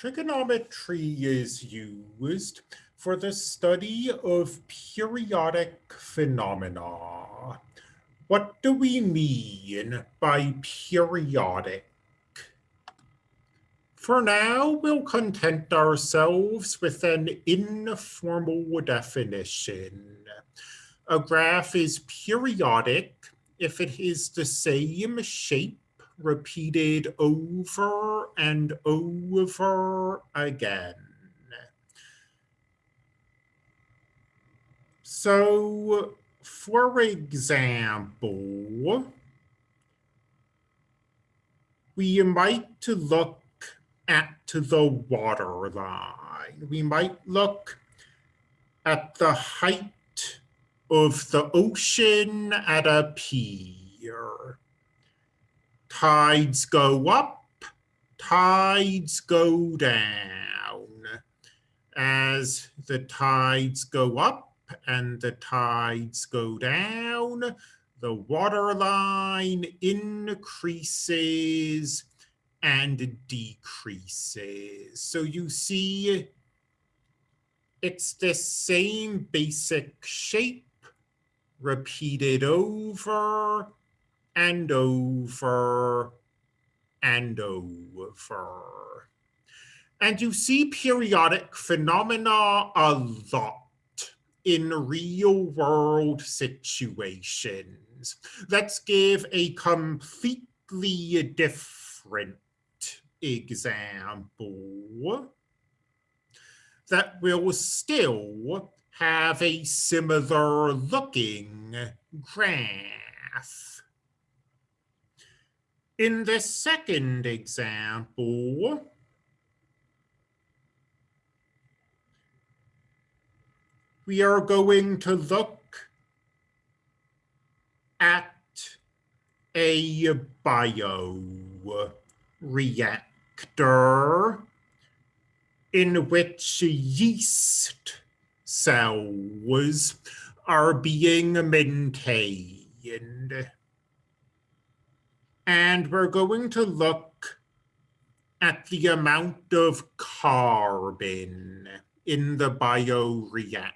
Trigonometry is used for the study of periodic phenomena. What do we mean by periodic? For now, we'll content ourselves with an informal definition. A graph is periodic if it is the same shape repeated over and over again. So, for example, we might look at the water line. We might look at the height of the ocean at a pier tides go up, tides go down. As the tides go up and the tides go down, the water line increases and decreases. So you see it's the same basic shape repeated over and over and over. And you see periodic phenomena a lot in real world situations. Let's give a completely different example that will still have a similar looking graph. In the second example, we are going to look at a bioreactor in which yeast cells are being maintained. And we're going to look at the amount of carbon in the bioreactor.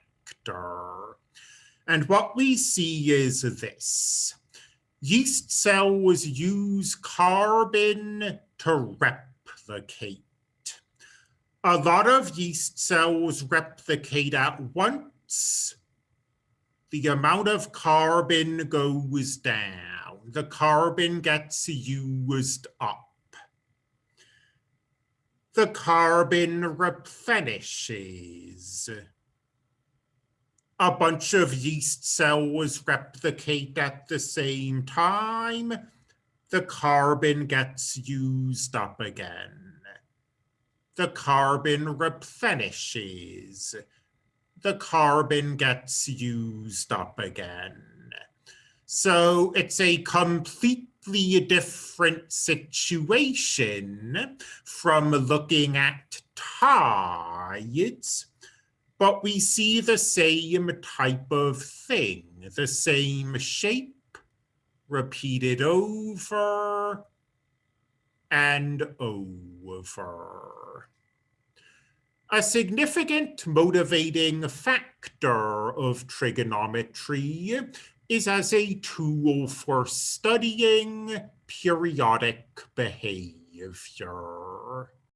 And what we see is this. Yeast cells use carbon to replicate. A lot of yeast cells replicate at once. The amount of carbon goes down the carbon gets used up. The carbon replenishes. A bunch of yeast cells replicate at the same time. The carbon gets used up again. The carbon replenishes. The carbon gets used up again. So it's a completely different situation from looking at tides, but we see the same type of thing, the same shape repeated over and over. A significant motivating factor of trigonometry is as a tool for studying periodic behavior.